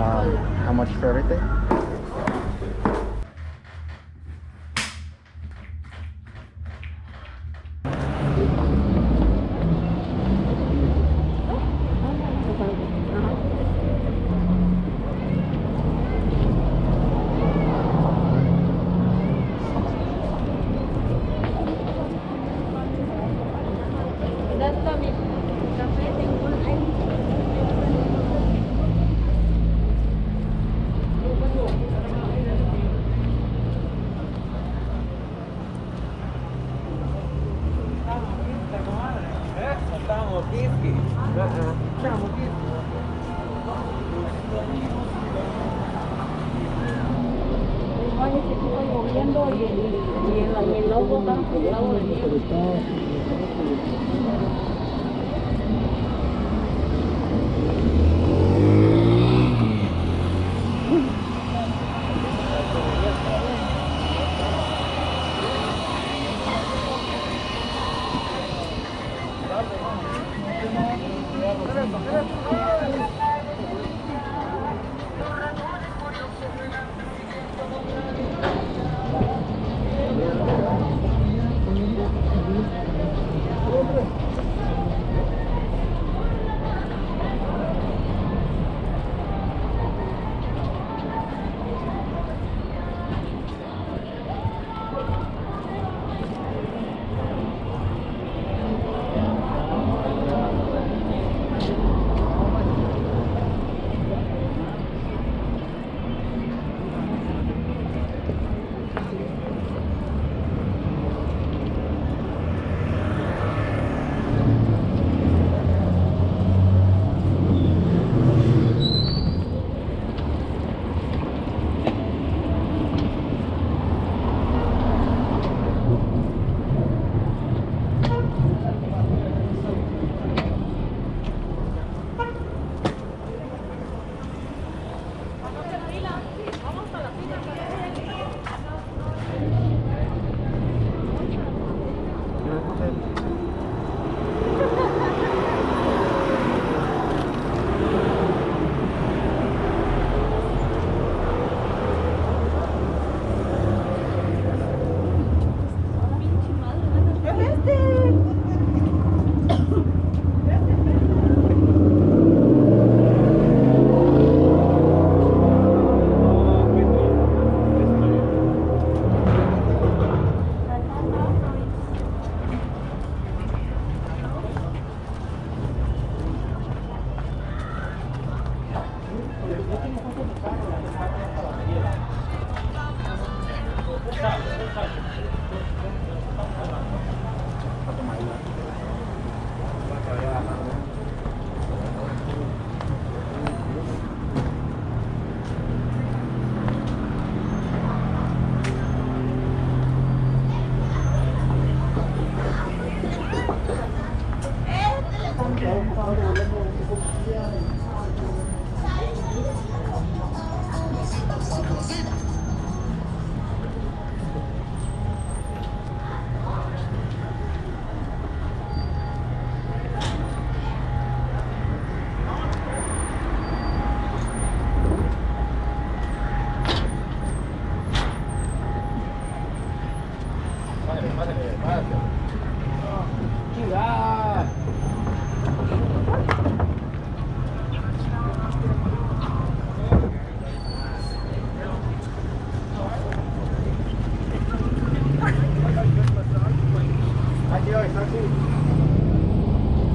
Um, how much for everything?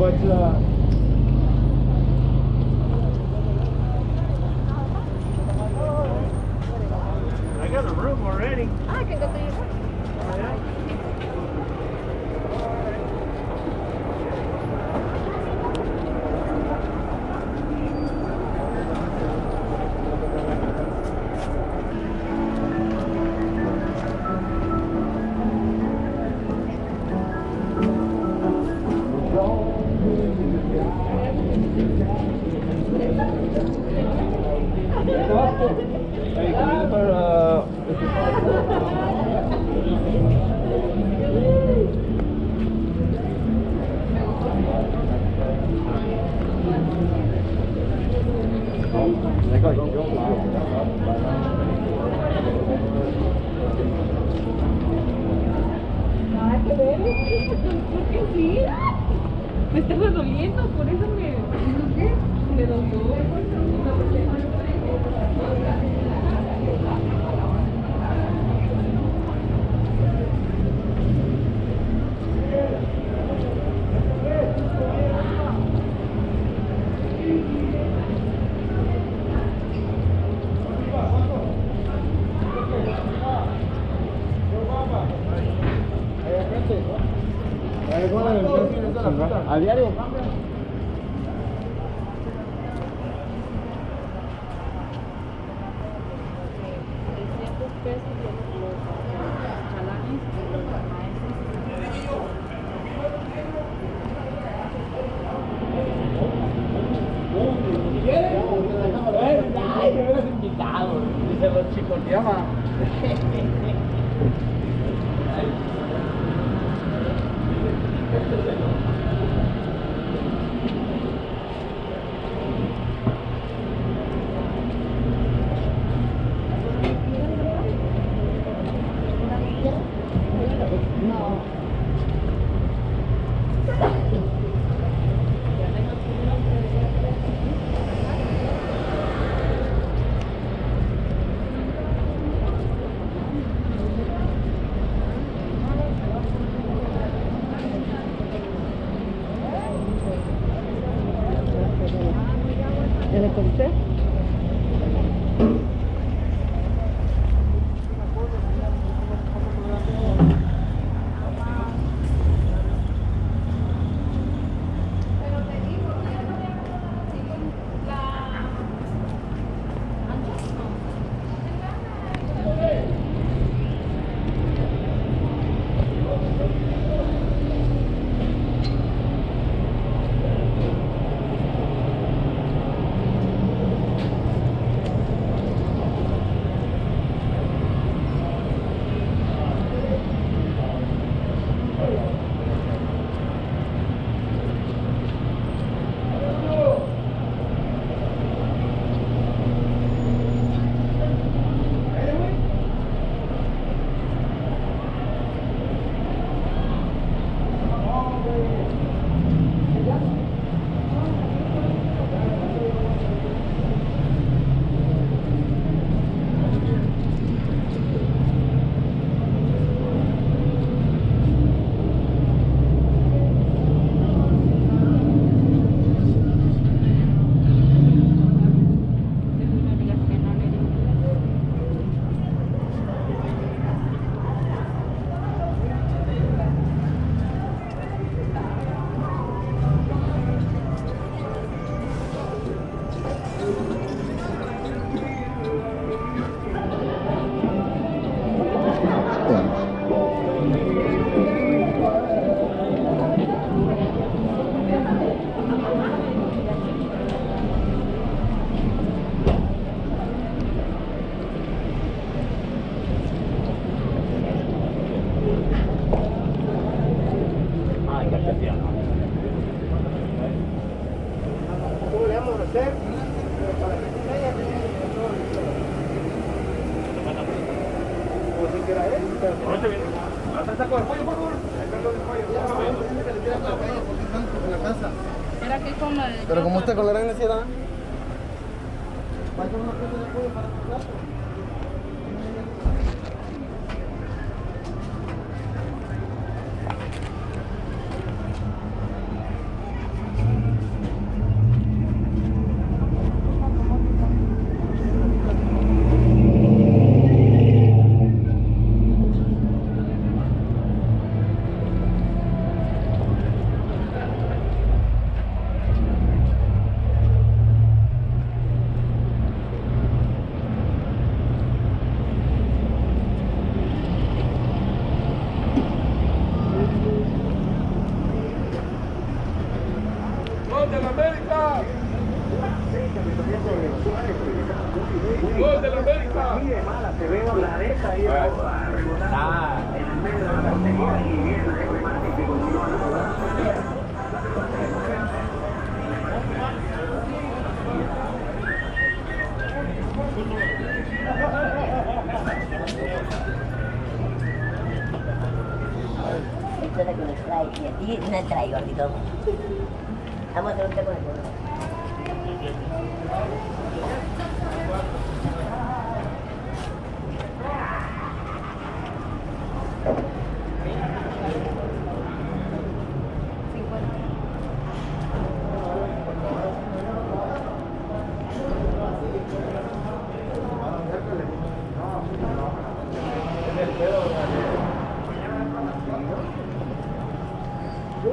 But uh, I got a room already. I can go to your Ay, me hubieras invitado. Dice los chicos, llama. ¿Ya le conté? ¿Cómo le vamos a hacer? Para que se vaya, Como si quiera él. Hasta saco de por favor. Saco de pollo. Era que como el... Pero como usted con la gran necesidad. ¡Gol de la América! ¡Gol de la América! trae, y no trae gordito. Vamos a hacer un té con el gordo. La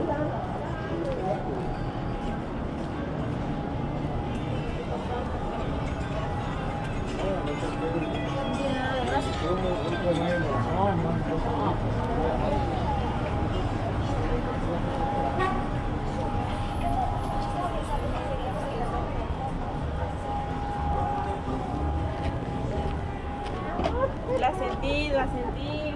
sentí, la sentí.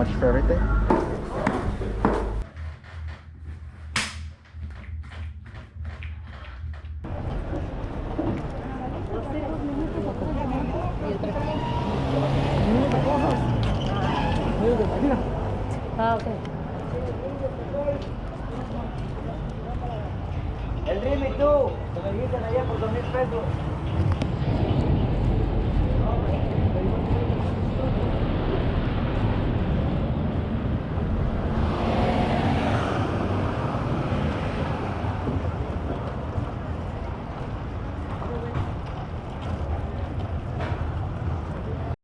much for everything? Ah, ok. El rim y tú, me dijiste ayer por dos mil pesos.